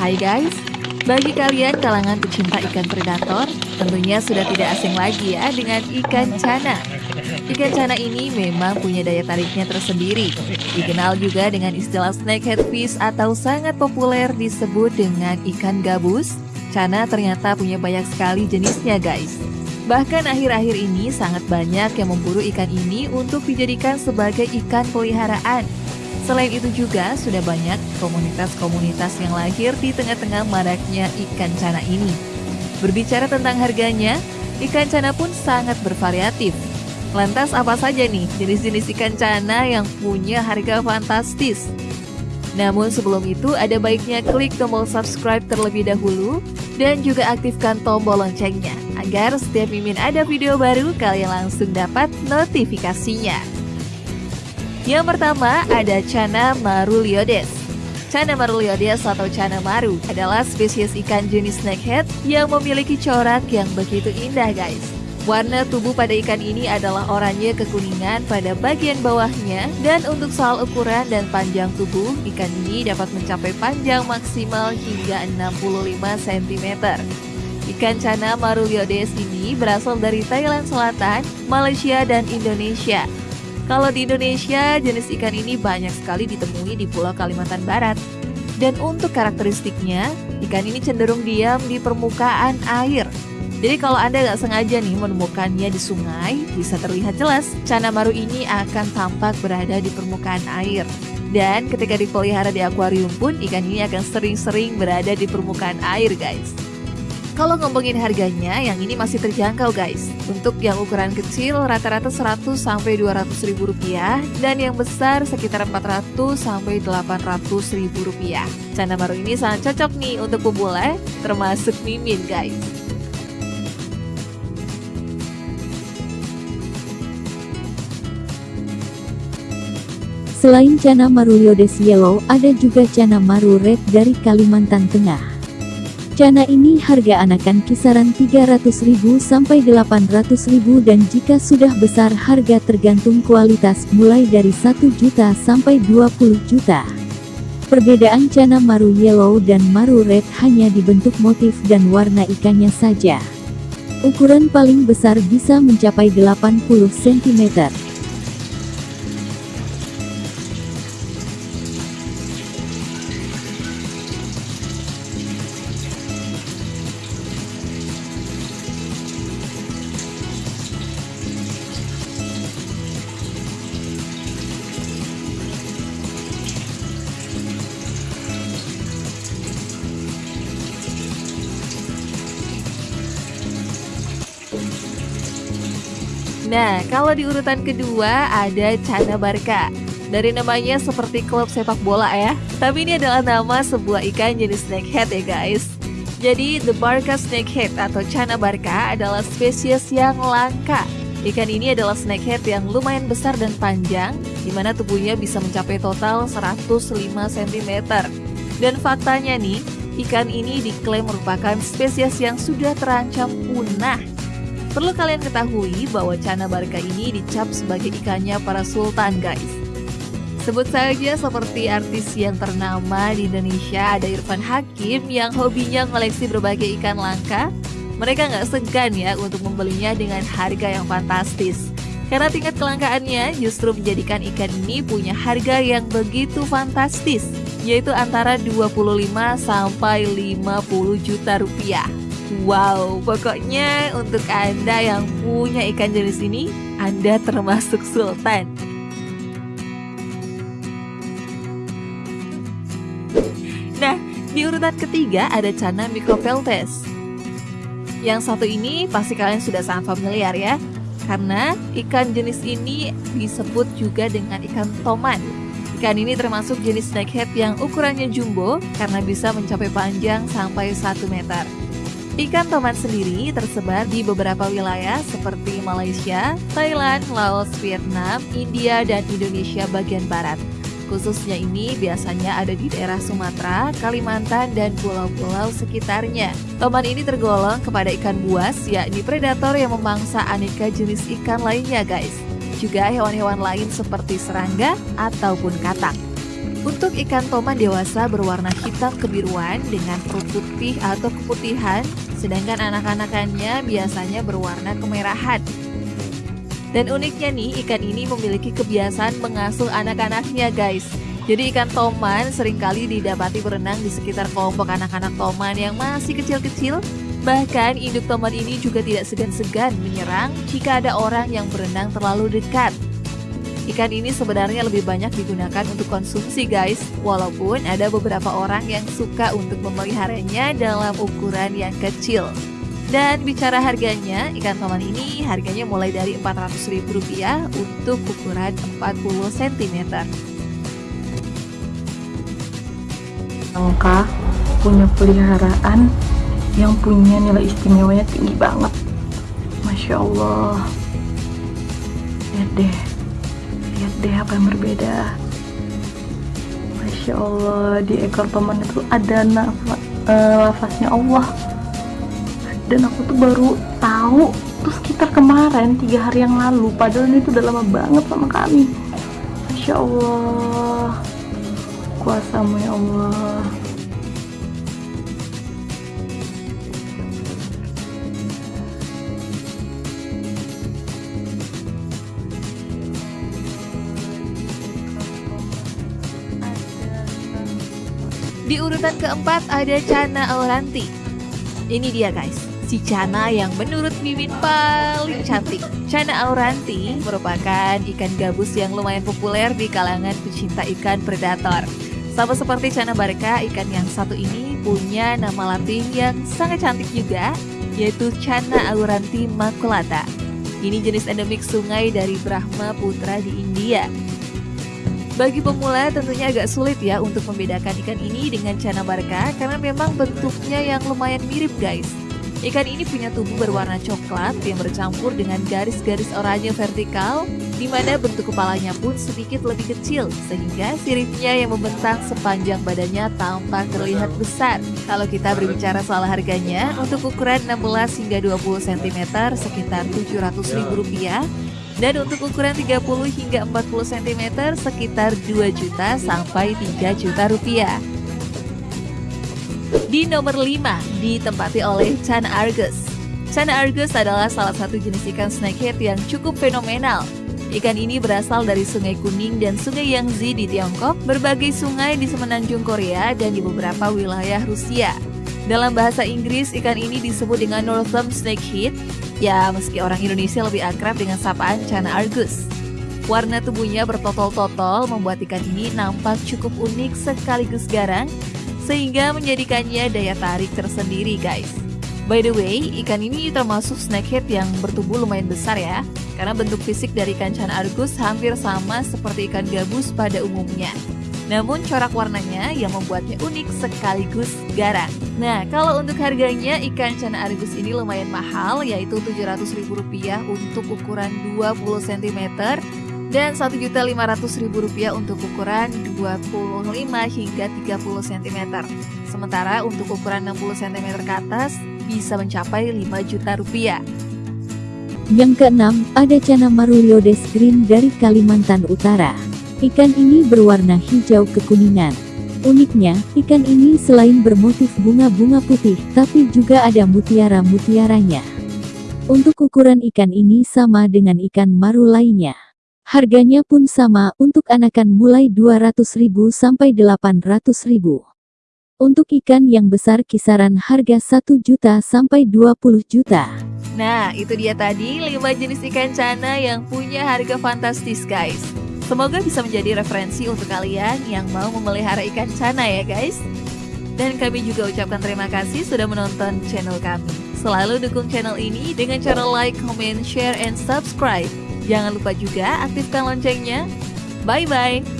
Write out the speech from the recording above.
Hai guys, bagi kalian kalangan pecinta ikan predator, tentunya sudah tidak asing lagi ya dengan ikan cana. Ikan cana ini memang punya daya tariknya tersendiri. Dikenal juga dengan istilah snakehead fish atau sangat populer disebut dengan ikan gabus. Cana ternyata punya banyak sekali jenisnya guys. Bahkan akhir-akhir ini sangat banyak yang memburu ikan ini untuk dijadikan sebagai ikan peliharaan. Selain itu juga sudah banyak komunitas-komunitas yang lahir di tengah-tengah maraknya ikan cana ini. Berbicara tentang harganya, ikan cana pun sangat bervariatif. Lantas apa saja nih jenis-jenis ikan cana yang punya harga fantastis? Namun sebelum itu ada baiknya klik tombol subscribe terlebih dahulu dan juga aktifkan tombol loncengnya agar setiap Mimin ada video baru kalian langsung dapat notifikasinya. Yang pertama ada Chana maruliodes. Chana maruliodes atau Chana maru adalah spesies ikan jenis snakehead yang memiliki corak yang begitu indah guys. Warna tubuh pada ikan ini adalah oranye kekuningan pada bagian bawahnya dan untuk soal ukuran dan panjang tubuh, ikan ini dapat mencapai panjang maksimal hingga 65 cm. Ikan cana maruliodes ini berasal dari Thailand Selatan, Malaysia, dan Indonesia. Kalau di Indonesia, jenis ikan ini banyak sekali ditemui di Pulau Kalimantan Barat. Dan untuk karakteristiknya, ikan ini cenderung diam di permukaan air. Jadi kalau Anda nggak sengaja nih menemukannya di sungai, bisa terlihat jelas cana maru ini akan tampak berada di permukaan air. Dan ketika dipelihara di akuarium pun, ikan ini akan sering-sering berada di permukaan air guys. Kalau ngomongin harganya, yang ini masih terjangkau guys. Untuk yang ukuran kecil rata-rata 100 sampai 200 ribu rupiah dan yang besar sekitar 400 sampai 800 ribu rupiah. Canda baru ini sangat cocok nih untuk pemula, termasuk mimin guys. Selain Cana Maru Yodes Yellow, ada juga Cana Maru Red dari Kalimantan Tengah. Cana ini harga anakan kisaran 300.000 sampai 800.000 dan jika sudah besar harga tergantung kualitas mulai dari 1 juta sampai 20 juta. Perbedaan cana maru yellow dan maru red hanya dibentuk motif dan warna ikannya saja. Ukuran paling besar bisa mencapai 80 cm. Nah, kalau di urutan kedua ada Cana Barca. Dari namanya seperti klub sepak bola ya. Tapi ini adalah nama sebuah ikan jenis snakehead ya guys. Jadi The Barca Snakehead atau Cana Barca adalah spesies yang langka. Ikan ini adalah snakehead yang lumayan besar dan panjang, di mana tubuhnya bisa mencapai total 105 cm. Dan faktanya nih, ikan ini diklaim merupakan spesies yang sudah terancam punah Perlu kalian ketahui bahwa Cana Barca ini dicap sebagai ikannya para sultan guys. Sebut saja seperti artis yang ternama di Indonesia ada Irfan Hakim yang hobinya koleksi berbagai ikan langka. Mereka nggak segan ya untuk membelinya dengan harga yang fantastis. Karena tingkat kelangkaannya justru menjadikan ikan ini punya harga yang begitu fantastis, yaitu antara 25 sampai 50 juta rupiah. Wow, pokoknya untuk Anda yang punya ikan jenis ini, Anda termasuk sultan. Nah, di urutan ketiga ada Cana micropeltes. Yang satu ini pasti kalian sudah sangat familiar ya, karena ikan jenis ini disebut juga dengan ikan toman. Ikan ini termasuk jenis snakehead yang ukurannya jumbo karena bisa mencapai panjang sampai 1 meter. Ikan toman sendiri tersebar di beberapa wilayah seperti Malaysia, Thailand, Laos, Vietnam, India, dan Indonesia bagian barat. Khususnya ini biasanya ada di daerah Sumatera, Kalimantan, dan pulau-pulau sekitarnya. Toman ini tergolong kepada ikan buas, yakni predator yang memangsa aneka jenis ikan lainnya guys. Juga hewan-hewan lain seperti serangga ataupun katak. Untuk ikan toman dewasa berwarna hitam kebiruan dengan perut putih atau keputihan, sedangkan anak-anakannya biasanya berwarna kemerahan. Dan uniknya nih, ikan ini memiliki kebiasaan mengasuh anak-anaknya guys. Jadi ikan toman sering kali didapati berenang di sekitar kelompok anak-anak toman yang masih kecil-kecil. Bahkan induk toman ini juga tidak segan-segan menyerang jika ada orang yang berenang terlalu dekat. Ikan ini sebenarnya lebih banyak digunakan untuk konsumsi guys, walaupun ada beberapa orang yang suka untuk memeliharanya dalam ukuran yang kecil. Dan bicara harganya, ikan toman ini harganya mulai dari Rp400.000 untuk ukuran 40 cm. Angka punya peliharaan yang punya nilai istimewanya tinggi banget. Masya Allah. Lihat deh deh apa yang berbeda? Masya Allah di ekor teman itu ada nafas, uh, eh, Allah. Dan aku tuh baru tahu tuh sekitar kemarin tiga hari yang lalu. Padahal ini tuh udah lama banget sama kami. Masya Allah. Kuasamu ya Allah Di urutan keempat ada Cana Auranti. Ini dia guys, si Cana yang menurut Mimin paling cantik. Cana Auranti merupakan ikan gabus yang lumayan populer di kalangan pecinta ikan predator. Sama seperti Cana Barca, ikan yang satu ini punya nama latin yang sangat cantik juga, yaitu Cana Auranti maculata. Ini jenis endemik sungai dari Brahma Putra di India. Bagi pemula tentunya agak sulit ya untuk membedakan ikan ini dengan cana barca karena memang bentuknya yang lumayan mirip guys. Ikan ini punya tubuh berwarna coklat yang bercampur dengan garis-garis oranye vertikal di mana bentuk kepalanya pun sedikit lebih kecil sehingga siripnya yang membentang sepanjang badannya tampak terlihat besar. Kalau kita berbicara soal harganya, untuk ukuran 16 hingga 20 cm sekitar Rp700.000 dan untuk ukuran 30 hingga 40 cm sekitar 2 juta sampai 3 juta rupiah. Di nomor 5 ditempati oleh Chan Argus. Chan Argus adalah salah satu jenis ikan snakehead yang cukup fenomenal. Ikan ini berasal dari Sungai Kuning dan Sungai Yangtze di Tiongkok, berbagai sungai di semenanjung Korea dan di beberapa wilayah Rusia. Dalam bahasa Inggris, ikan ini disebut dengan Northern Snakehead Ya, meski orang Indonesia lebih akrab dengan sapaan Cana Argus. Warna tubuhnya bertotol-totol membuat ikan ini nampak cukup unik sekaligus garang, sehingga menjadikannya daya tarik tersendiri guys. By the way, ikan ini termasuk snakehead yang bertubuh lumayan besar ya, karena bentuk fisik dari ikan Cana Argus hampir sama seperti ikan gabus pada umumnya. Namun corak warnanya yang membuatnya unik sekaligus garang. Nah, kalau untuk harganya ikan cana argus ini lumayan mahal yaitu Rp700.000 untuk ukuran 20 cm dan Rp1.500.000 untuk ukuran 25 hingga 30 cm. Sementara untuk ukuran 60 cm ke atas bisa mencapai 5 juta rupiah. Yang keenam, ada Cana Maruliodes Green dari Kalimantan Utara. Ikan ini berwarna hijau kekuningan. Uniknya, ikan ini selain bermotif bunga-bunga putih, tapi juga ada mutiara-mutiaranya. Untuk ukuran ikan ini sama dengan ikan maru lainnya. Harganya pun sama untuk anakan mulai 200.000 sampai 800.000. Untuk ikan yang besar kisaran harga 1 juta sampai 20 juta. Nah, itu dia tadi 5 jenis ikan cana yang punya harga fantastis guys. Semoga bisa menjadi referensi untuk kalian yang mau memelihara ikan cana ya guys. Dan kami juga ucapkan terima kasih sudah menonton channel kami. Selalu dukung channel ini dengan cara like, comment, share, and subscribe. Jangan lupa juga aktifkan loncengnya. Bye-bye!